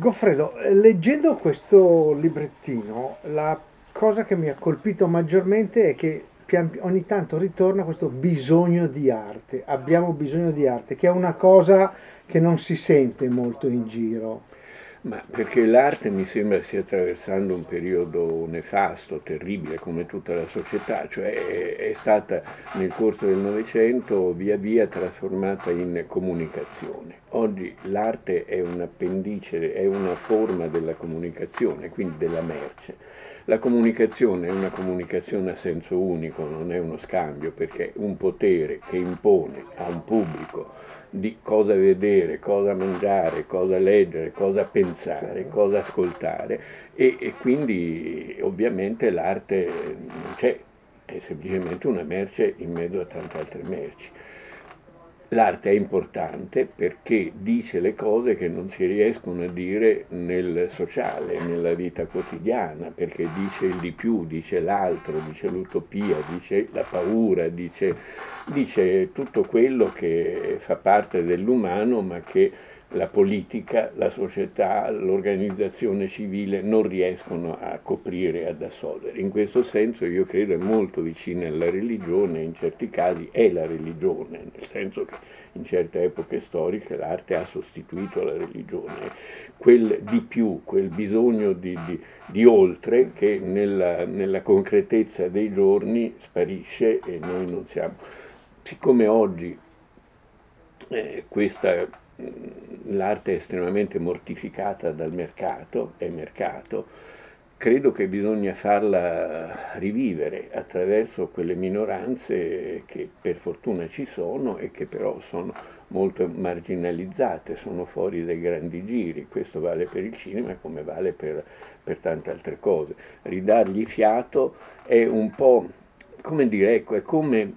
Goffredo, leggendo questo librettino, la cosa che mi ha colpito maggiormente è che ogni tanto ritorna questo bisogno di arte, abbiamo bisogno di arte, che è una cosa che non si sente molto in giro. Ma perché l'arte mi sembra stia attraversando un periodo nefasto, terribile, come tutta la società, cioè è, stata nel corso del Novecento via via trasformata in comunicazione. Oggi l'arte è un appendice, è una forma della comunicazione, quindi della merce. La comunicazione è una comunicazione a senso unico, non è uno scambio, perché un potere che impone a un pubblico di cosa vedere, cosa mangiare, cosa leggere, cosa pensare, cosa ascoltare e, e quindi ovviamente l'arte non c'è, è semplicemente una merce in mezzo a tante altre merci. L'arte è importante perché dice le cose che non si riescono a dire nel sociale, nella vita quotidiana, perché dice il di più, dice l'altro, dice l'utopia, dice la paura, dice, dice tutto quello che fa parte dell'umano ma che la politica, la società, l'organizzazione civile non riescono a coprire ad assolvere. In questo senso io credo è molto vicina alla religione, in certi casi è la religione, nel senso che in certe epoche storiche l'arte ha sostituito la religione. Quel di più, quel bisogno di, di, di oltre che nella, nella concretezza dei giorni sparisce e noi non siamo. Siccome oggi eh, questa l'arte è estremamente mortificata dal mercato, è mercato, credo che bisogna farla rivivere attraverso quelle minoranze che per fortuna ci sono e che però sono molto marginalizzate, sono fuori dai grandi giri, questo vale per il cinema come vale per, per tante altre cose. Ridargli fiato è un po', come dire, ecco, è come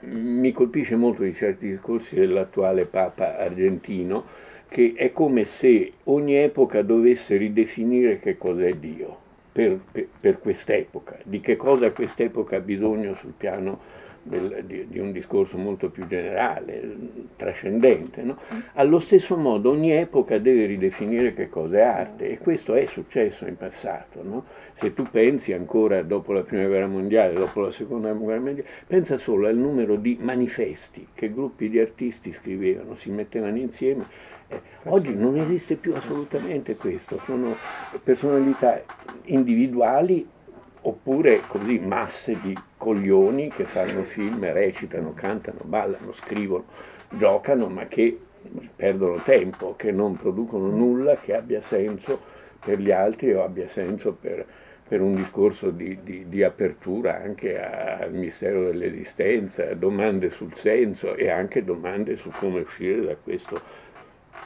mi colpisce molto di certi discorsi dell'attuale Papa argentino, che è come se ogni epoca dovesse ridefinire che cos'è Dio per, per, per quest'epoca, di che cosa quest'epoca ha bisogno sul piano del, di, di, un discorso molto più generale, trascendente. No? Allo stesso modo ogni epoca deve ridefinire che cosa è arte e questo è successo in passato. No? Se tu pensi ancora dopo la Prima Guerra Mondiale, dopo la Seconda Guerra Mondiale, pensa solo al numero di manifesti che gruppi di artisti scrivevano, si mettevano insieme. Eh, oggi non esiste più assolutamente questo, sono personalità individuali oppure così masse di coglioni che fanno film, recitano, cantano, ballano, scrivono, giocano, ma che perdono tempo, che non producono nulla che abbia senso per gli altri o abbia senso per, per un discorso di, di, di, apertura anche al mistero dell'esistenza, domande sul senso e anche domande su come uscire da questo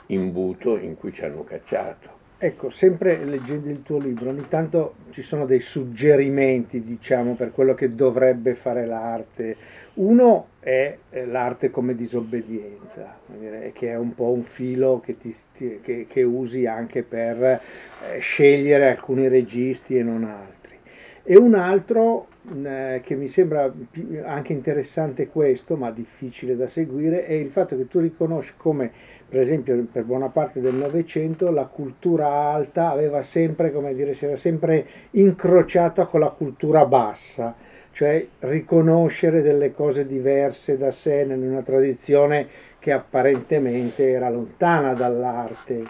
imbuto in cui ci hanno cacciato. Ecco, sempre leggendo il tuo libro, ogni tanto ci sono dei suggerimenti, diciamo, per quello che dovrebbe fare l'arte. Uno è l'arte come disobbedienza, che è un po' un filo che, ti, che, che usi anche per eh, scegliere alcuni registi e non altri. E un altro eh, che mi sembra anche interessante questo, ma difficile da seguire, è il fatto che tu riconosci come per esempio per buona parte del Novecento la cultura alta aveva sempre, come dire, si era sempre incrociata con la cultura bassa, cioè riconoscere delle cose diverse da sé in una tradizione che apparentemente era lontana dall'arte.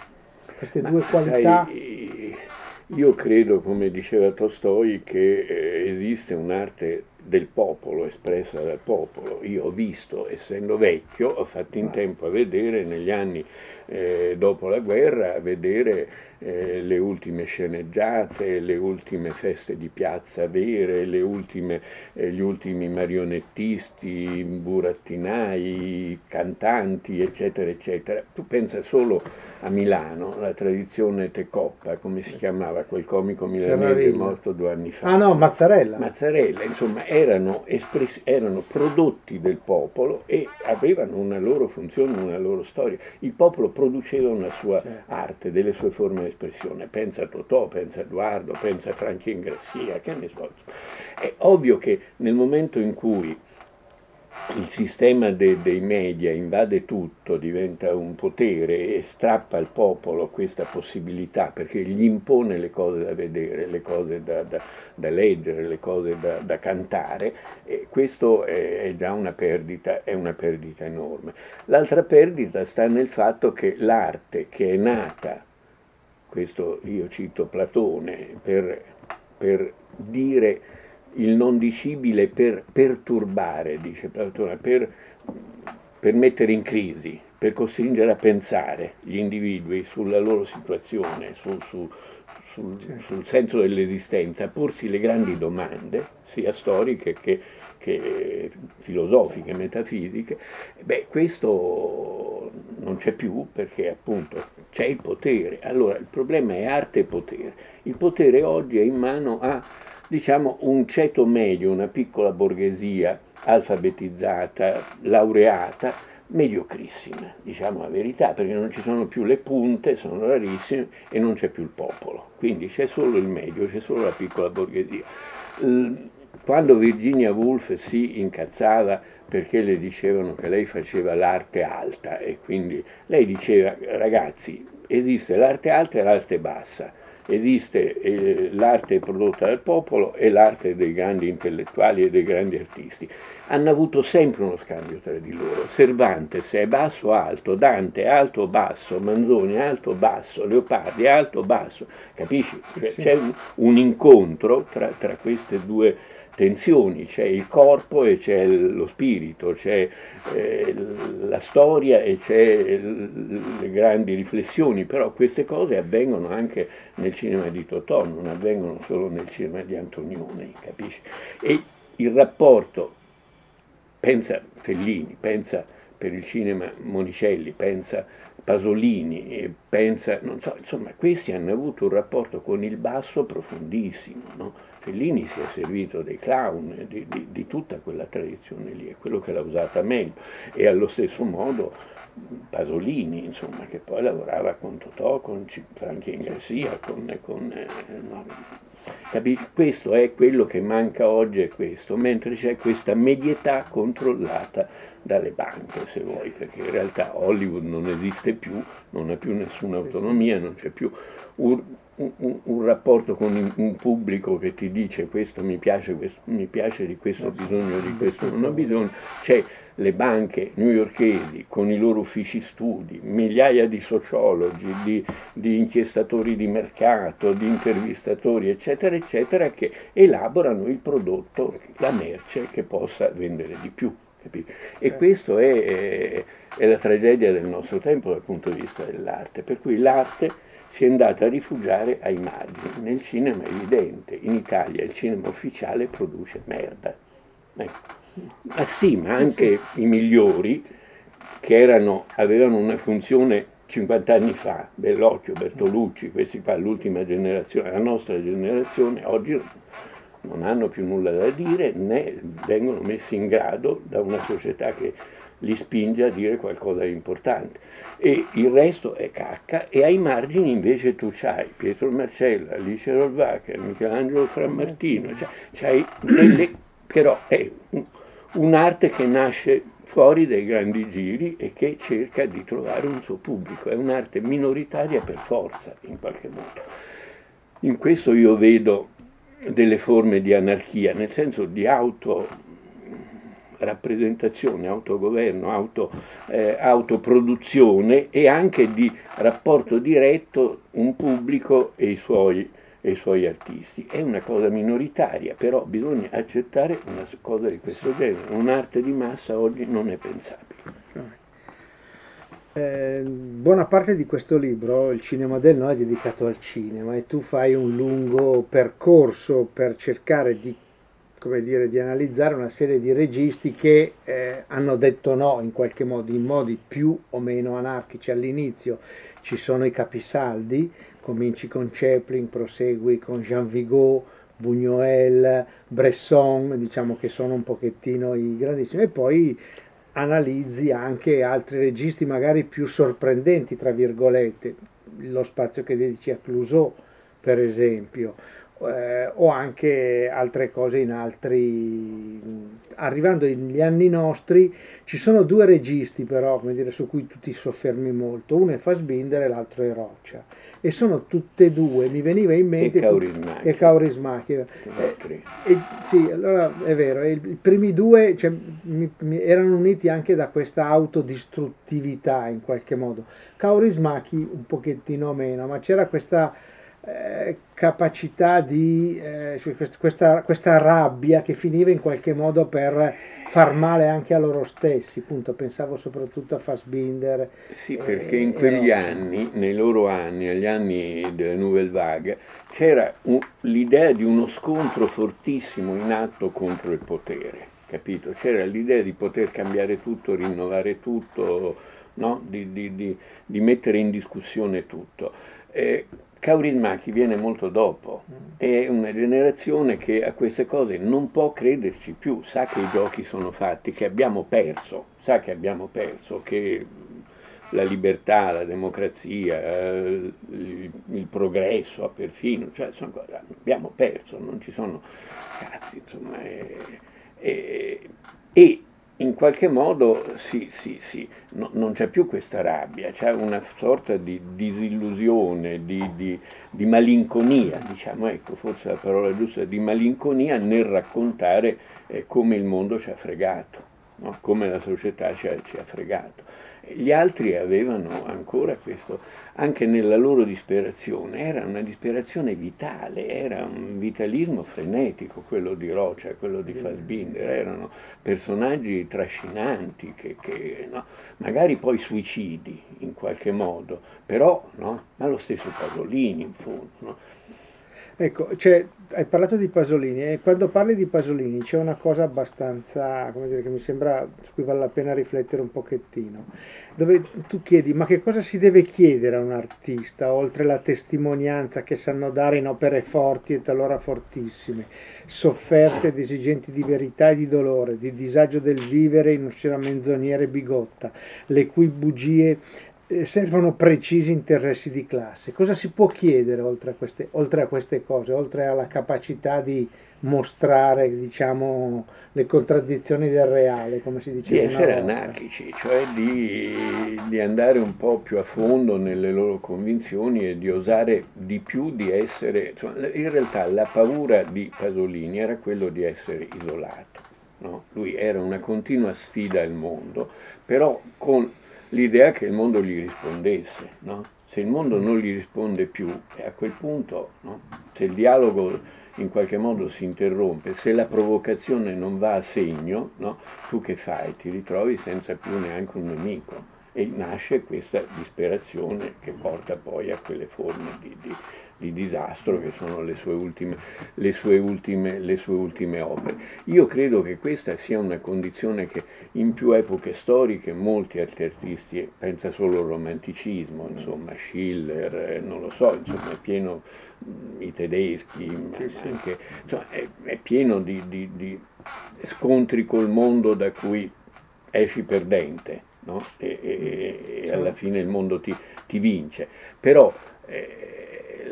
Queste Ma due qualità... Sai, io credo, come diceva Tolstoi, che eh, esiste un'arte del popolo, espressa dal popolo. Io ho visto, essendo vecchio, ho fatto in tempo a vedere negli anni eh, dopo la guerra, vedere eh, le ultime sceneggiate, le ultime feste di piazza vere, ultime, eh, gli ultimi marionettisti, burattinai, cantanti, eccetera, eccetera. Tu pensa solo a Milano, la tradizione Tecoppa, come si chiamava quel comico milanese morto due anni fa. Ah no, Mazzarella. Mazzarella, insomma, erano, erano prodotti del popolo e avevano una loro funzione, una loro storia. Il popolo produceva una sua certo. arte, delle sue forme espressione, pensa a Totò, pensa a Edoardo, pensa a Franchi Ingrassia, che ne so. È ovvio che nel momento in cui il sistema de, dei media invade tutto, diventa un potere e strappa al popolo questa possibilità perché gli impone le cose da vedere, le cose da, da, da leggere, le cose da, da cantare, e questo è, è già una perdita, è una perdita enorme. L'altra perdita sta nel fatto che l'arte che è nata, questo io cito Platone, per, per dire il non dicibile per perturbare, dice Platone, per, per mettere in crisi, per costringere a pensare gli individui sulla loro situazione, su, su, sul, sul, senso dell'esistenza, a porsi le grandi domande, sia storiche che, che filosofiche, metafisiche, beh, questo non c'è più perché appunto c'è il potere. Allora il problema è arte e potere. Il potere oggi è in mano a diciamo, un ceto medio, una piccola borghesia alfabetizzata, laureata, mediocrissima, diciamo la verità, perché non ci sono più le punte, sono rarissime e non c'è più il popolo, quindi c'è solo il medio, c'è solo la piccola borghesia. Quando Virginia Woolf si incazzava perché le dicevano che lei faceva l'arte alta e quindi lei diceva ragazzi esiste l'arte alta e l'arte bassa, esiste eh, l'arte prodotta dal popolo e l'arte dei grandi intellettuali e dei grandi artisti. Hanno avuto sempre uno scambio tra di loro. Cervantes è basso alto, Dante è alto basso, Manzoni è alto basso, Leopardi è alto basso, capisci? C'è, c'è un, un, incontro tra, tra queste due tensioni, c'è il corpo e c'è lo spirito, c'è eh, la storia e c'è le grandi riflessioni, però queste cose avvengono anche nel cinema di Totò, non avvengono solo nel cinema di Antonioni, capisci? E il rapporto, pensa Fellini, pensa per il cinema Monicelli, pensa Pasolini, pensa, non so, insomma, questi hanno avuto un rapporto con il basso profondissimo, no? Fellini si è servito dei clown, di, di, di, tutta quella tradizione lì, è quello che l'ha usata meglio. E allo stesso modo Pasolini, insomma, che poi lavorava con Totò, con Franchi Garcia, con... con eh, no, questo è quello che manca oggi, è questo, mentre c'è questa medietà controllata dalle banche, se vuoi, perché in realtà Hollywood non esiste più, non ha più nessuna autonomia, non c'è più un, un, un, rapporto con un pubblico che ti dice questo mi piace, questo, mi piace di questo ho bisogno, di questo non ho bisogno, c'è le banche newyorkesi con i loro uffici studi, migliaia di sociologi, di, di, inchiestatori di mercato, di intervistatori, eccetera, eccetera, che elaborano il prodotto, la merce che possa vendere di più. Capito? E eh. questo è, è, la tragedia del nostro tempo dal punto di vista dell'arte, per cui l'arte si è andata a rifugiare ai margini. Nel cinema è evidente, in Italia il cinema ufficiale produce merda. Ecco. Ma sì, ma anche i migliori che erano, avevano una funzione 50 anni fa, Bellocchio, Bertolucci, questi qua, l'ultima generazione, la nostra generazione, oggi non hanno più nulla da dire né vengono messi in grado da una società che li spinge a dire qualcosa di importante. E il resto è cacca e ai margini invece tu c'hai Pietro Marcella, Alice Rolvacher, Michelangelo Frammartino, c'hai delle, però è un'arte che nasce fuori dai grandi giri e che cerca di trovare un suo pubblico, è un'arte minoritaria per forza in qualche modo. In questo io vedo delle forme di anarchia, nel senso di auto rappresentazione, autogoverno, auto, eh, autoproduzione e anche di rapporto diretto un pubblico e i, suoi, e i suoi artisti. È una cosa minoritaria, però bisogna accettare una cosa di questo genere. Un'arte di massa oggi non è pensabile. Eh, buona parte di questo libro, il cinema del no, è dedicato al cinema e tu fai un lungo percorso per cercare di dire, di analizzare una serie di registi che eh, hanno detto no in qualche modo, in modi più o meno anarchici. All'inizio ci sono i capisaldi, cominci con Chaplin, prosegui con Jean Vigo, Buñuel, Bresson, diciamo che sono un pochettino i grandissimi, e poi analizzi anche altri registi magari più sorprendenti, tra virgolette, lo spazio che dedici a Clouseau, per esempio, eh, o anche altre cose in altri... Arrivando negli anni nostri ci sono due registi però, come dire, su cui tu ti soffermi molto, uno è Fassbinder e l'altro è Roccia e sono tutte e due, mi veniva in mente... E Kaurismäki. E Kaurismäki. Eh, eh, sì, allora è vero, i, i primi due cioè, mi, mi erano uniti anche da questa autodistruttività in qualche modo. Kaurismäki un pochettino meno, ma c'era questa eh, capacità di eh, questa, questa, rabbia che finiva in qualche modo per far male anche a loro stessi, appunto pensavo soprattutto a Fassbinder. Sì, perché in quegli anni, nei loro anni, agli anni delle Nouvelle Vague, c'era l'idea di uno scontro fortissimo in atto contro il potere, capito? C'era l'idea di poter cambiare tutto, rinnovare tutto, no? di, di, di, di mettere in discussione tutto. Eh, Kaurismäki viene molto dopo, è una generazione che a queste cose non può crederci più, sa che i giochi sono fatti, che abbiamo perso, sa che abbiamo perso, che la libertà, la democrazia, il, il progresso, perfino, cioè sono, abbiamo perso, non ci sono cazzi, insomma, e in qualche modo sì, sì, sì, no, non c'è più questa rabbia, c'è una sorta di disillusione, di, di, di, malinconia, diciamo, ecco, forse la parola giusta, di malinconia nel raccontare eh, come il mondo ci ha fregato, no? come la società ci ha, ci ha fregato. Gli altri avevano ancora questo, anche nella loro disperazione, era una disperazione vitale, era un vitalismo frenetico, quello di Rocia, quello di Fassbinder, erano personaggi trascinanti, che, che, no? magari poi suicidi in qualche modo, però no? ma lo stesso Pasolini in fondo. No? Ecco, cioè, hai parlato di Pasolini e quando parli di Pasolini c'è una cosa abbastanza, come dire, che mi sembra su cui vale la pena riflettere un pochettino, dove tu chiedi ma che cosa si deve chiedere a un artista oltre la testimonianza che sanno dare in opere forti e talora fortissime, sofferte ed esigenti di verità e di dolore, di disagio del vivere in una menzognera e bigotta, le cui bugie servono precisi interessi di classe. Cosa si può chiedere oltre a queste, oltre a queste cose, oltre alla capacità di mostrare diciamo, le contraddizioni del reale, come si diceva Di essere anarchici, cioè di, di, andare un po' più a fondo nelle loro convinzioni e di osare di più di essere... Insomma, in realtà la paura di Pasolini era quello di essere isolato. No? Lui era una continua sfida al mondo, però con l'idea che il mondo gli rispondesse. No? Se il mondo non gli risponde più, a quel punto, no? se il dialogo in qualche modo si interrompe, se la provocazione non va a segno, no? tu che fai? Ti ritrovi senza più neanche un nemico e nasce questa disperazione che porta poi a quelle forme di, di di disastro che sono le sue, ultime, le, sue ultime, le sue ultime opere. Io credo che questa sia una condizione che in più epoche storiche molti altri artisti, pensa solo al romanticismo, insomma Schiller, eh, non lo so, insomma è pieno, i tedeschi, anche, insomma, è, è, pieno di, di, di, scontri col mondo da cui esci perdente. No? E, e, e, alla fine il mondo ti, ti vince. Però eh,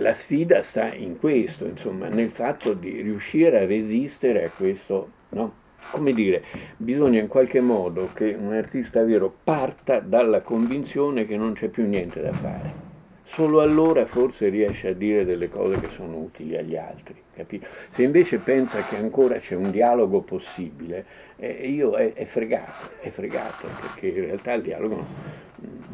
la sfida sta in questo, insomma, nel fatto di riuscire a resistere a questo, no? Come dire, bisogna in qualche modo che un artista vero parta dalla convinzione che non c'è più niente da fare. Solo allora forse riesce a dire delle cose che sono utili agli altri, capito? Se invece pensa che ancora c'è un dialogo possibile, eh, io è, è, fregato, è fregato, perché in realtà il dialogo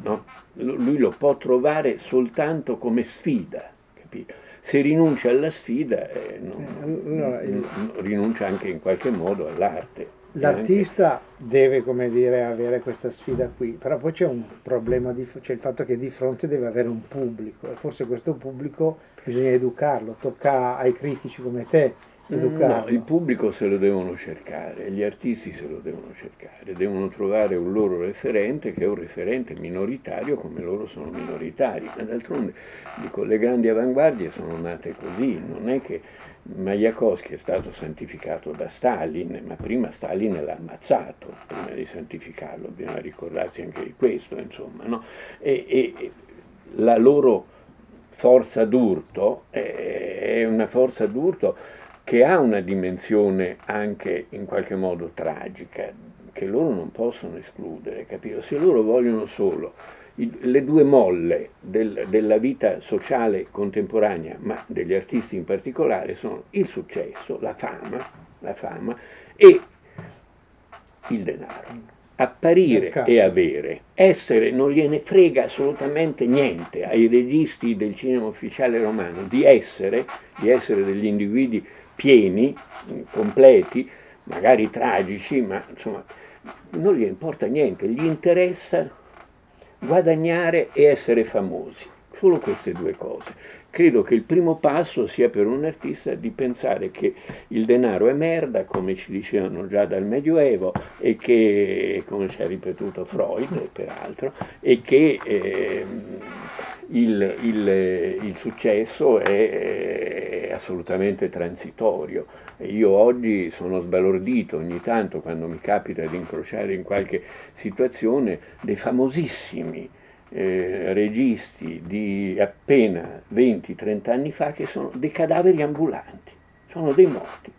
no, lui lo può trovare soltanto come sfida, capito? Se rinuncia alla sfida, eh, non, allora, il... non, rinuncia anche in qualche modo all'arte. L'artista anche... deve, come dire, avere questa sfida qui, però poi c'è un problema, c'è il fatto che di fronte deve avere un pubblico, e forse questo pubblico bisogna educarlo, tocca ai critici come te educarlo. No, il pubblico se lo devono cercare, gli artisti se lo devono cercare, devono trovare un loro referente che è un referente minoritario come loro sono minoritari. Ma d'altronde dico, le grandi avanguardie sono nate così, non è che Majakovsky è stato santificato da Stalin, ma prima Stalin l'ha ammazzato, prima di santificarlo, bisogna ricordarsi anche di questo, insomma, no? e, e la loro forza d'urto è una forza d'urto che ha una dimensione anche in qualche modo tragica, che loro non possono escludere, capito? Se loro vogliono solo le due molle del, della vita sociale contemporanea, ma degli artisti in particolare, sono il successo, la fama, la fama e il denaro. Apparire e avere, essere non gliene frega assolutamente niente ai registi del cinema ufficiale romano di essere, di essere degli individui pieni, completi, magari tragici, ma insomma non gli importa niente, gli interessa guadagnare e essere famosi. Solo queste due cose. Credo che il primo passo sia per un artista di pensare che il denaro è merda, come ci dicevano già dal Medioevo, e che, come ci ha ripetuto Freud, peraltro, e che eh, il, il, il, successo è, è assolutamente transitorio. Io oggi sono sbalordito ogni tanto quando mi capita di incrociare in qualche situazione dei famosissimi eh, registi di appena 20-30 anni fa che sono dei cadaveri ambulanti, sono dei morti,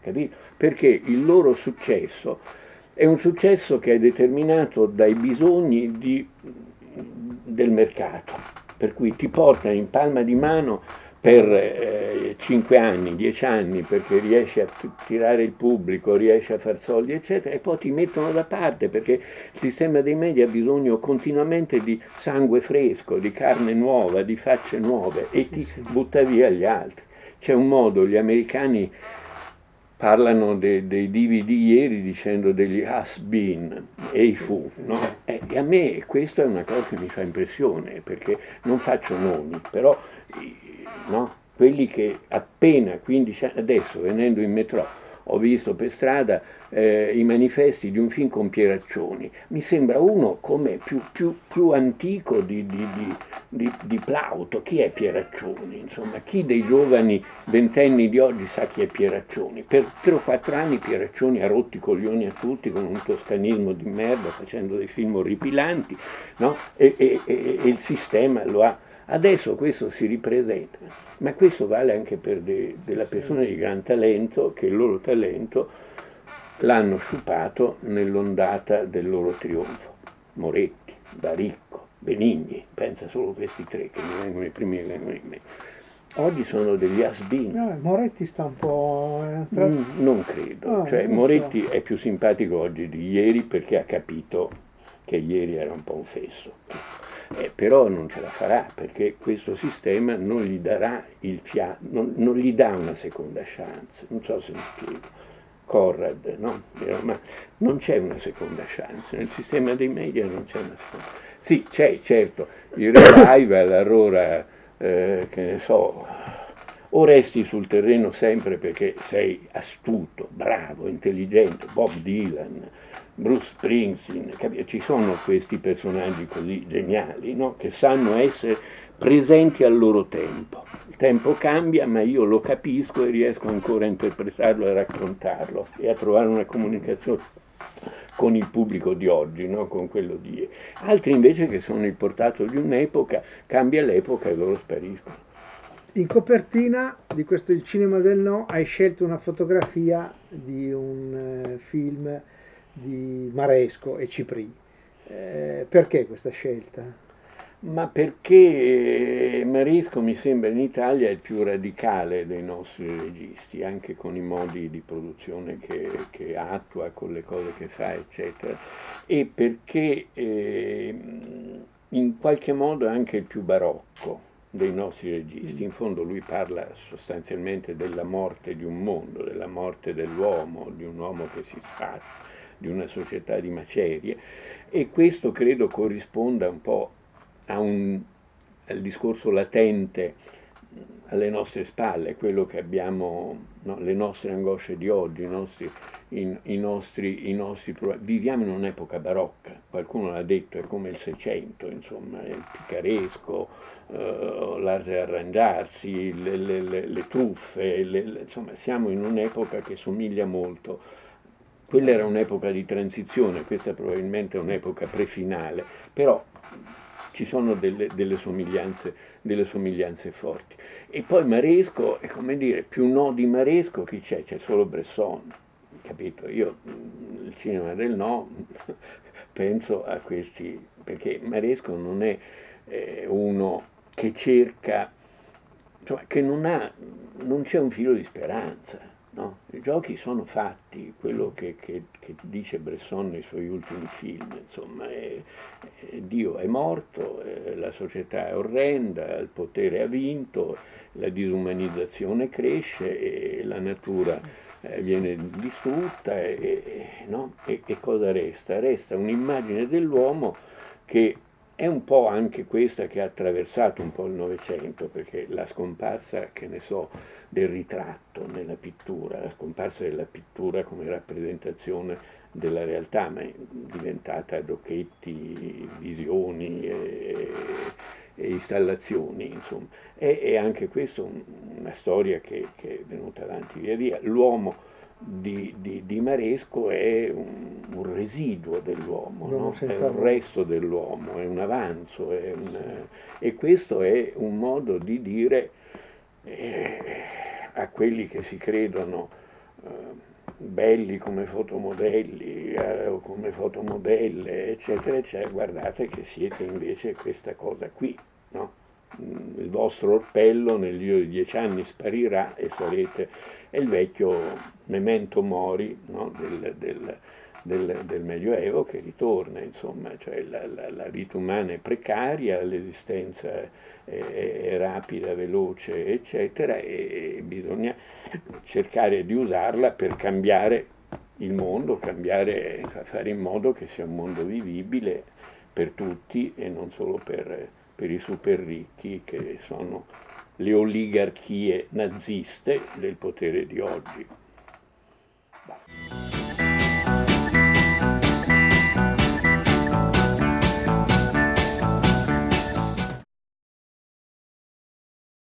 capito? Perché il loro successo è un successo che è determinato dai bisogni di, del mercato, per cui ti portano in palma di mano per eh, 5 anni, 10 anni, perché riesci a tirare il pubblico, riesci a far soldi, eccetera, e poi ti mettono da parte perché il sistema dei media ha bisogno continuamente di sangue fresco, di carne nuova, di facce nuove e ti butta via gli altri. C'è un modo, gli americani parlano de, dei divi di ieri dicendo degli has been e i fu, no? e a me questa è una cosa che mi fa impressione, perché non faccio nomi, però no? quelli che appena 15 anni, adesso venendo in metro ho visto per strada eh, i manifesti di un film con Pieraccioni, mi sembra uno come più, più, più antico di, di, di, di, Plauto, chi è Pieraccioni? Insomma, chi dei giovani ventenni di oggi sa chi è Pieraccioni? Per tre o quattro anni Pieraccioni ha rotto i coglioni a tutti con un toscanismo di merda, facendo dei film orripilanti, no? e, e, e, e il sistema lo ha Adesso questo si ripresenta, ma questo vale anche per de, delle persone di gran talento che il loro talento l'hanno sciupato nell'ondata del loro trionfo. Moretti, Baricco, Benigni, pensa solo a questi tre che mi vengono i primi che vengono in mente. Oggi sono degli asbini. No, Moretti sta un po'... Eh, tra... mm, non credo, no, cioè, non Moretti so. è più simpatico oggi di ieri perché ha capito che ieri era un po' un fesso eh, però non ce la farà perché questo sistema non gli darà il fiato, non, non, gli dà una seconda chance, non so se mi spiego. Corrad, no? Ma non c'è una seconda chance, nel sistema dei media non c'è una seconda chance. Sì, c'è, certo, il revival allora, eh, che ne so, o resti sul terreno sempre perché sei astuto, bravo, intelligente, Bob Dylan, Bruce Springsteen, ci sono questi personaggi così geniali no? che sanno essere presenti al loro tempo. Il tempo cambia, ma io lo capisco e riesco ancora a interpretarlo e a raccontarlo e a trovare una comunicazione con il pubblico di oggi, no? con quello di. Altri invece che sono il portato di un'epoca, cambia l'epoca e loro spariscono. In copertina di questo Il cinema del no hai scelto una fotografia di un eh, film di Maresco e Cipri. Eh, perché questa scelta? Ma perché Maresco mi sembra in Italia il più radicale dei nostri registi, anche con i modi di produzione che, che attua, con le cose che fa, eccetera, e perché eh, in qualche modo è anche il più barocco dei nostri registi. In fondo lui parla sostanzialmente della morte di un mondo, della morte dell'uomo, di un uomo che si sfascia di una società di macerie e questo credo corrisponda un po' un, al discorso latente alle nostre spalle, quello che abbiamo, no, le nostre angosce di oggi, i nostri, i, i nostri, i nostri Viviamo in un'epoca barocca, qualcuno l'ha detto, è come il Seicento, insomma, il picaresco, uh, l'arte arrangiarsi, le, le, le, le truffe, insomma, siamo in un'epoca che somiglia molto quella era un'epoca di transizione, questa probabilmente è un'epoca prefinale, però ci sono delle, delle, somiglianze, delle somiglianze forti. E poi Maresco, è come dire, più no di Maresco chi c'è? C'è solo Bresson, capito? Io il cinema del no penso a questi, perché Maresco non è eh, uno che cerca, insomma, che non ha, non c'è un filo di speranza, no? I giochi sono fatti, quello che, che, che, dice Bresson nei suoi ultimi film, insomma, è, è Dio è morto, è, la società è orrenda, il potere ha vinto, la disumanizzazione cresce la natura eh, viene distrutta e, no? e, e cosa resta? Resta un'immagine dell'uomo che è un po' anche questa che ha attraversato un po' il Novecento, perché la scomparsa, che ne so, del ritratto nella pittura, la scomparsa della pittura come rappresentazione della realtà, ma è diventata giochetti, visioni e, e installazioni, insomma. E, e anche questa un, una storia che, che, è venuta avanti via via. L'uomo di, di, di, Maresco è un, un residuo dell'uomo, no? è un resto dell'uomo, è un avanzo, è un, e questo è un modo di dire eh, a quelli che si credono eh, belli come fotomodelli eh, o come fotomodelle, eccetera, eccetera, guardate che siete invece questa cosa qui, no? Mm, il vostro orpello nel giro di dieci anni sparirà e sarete è il vecchio memento mori no? del, del, del, del, Medioevo che ritorna, insomma, cioè la, la, la vita umana è precaria, l'esistenza è, è, rapida, veloce, eccetera, e bisogna cercare di usarla per cambiare il mondo, cambiare, fare in modo che sia un mondo vivibile per tutti e non solo per, per i super ricchi che sono le oligarchie naziste del potere di oggi.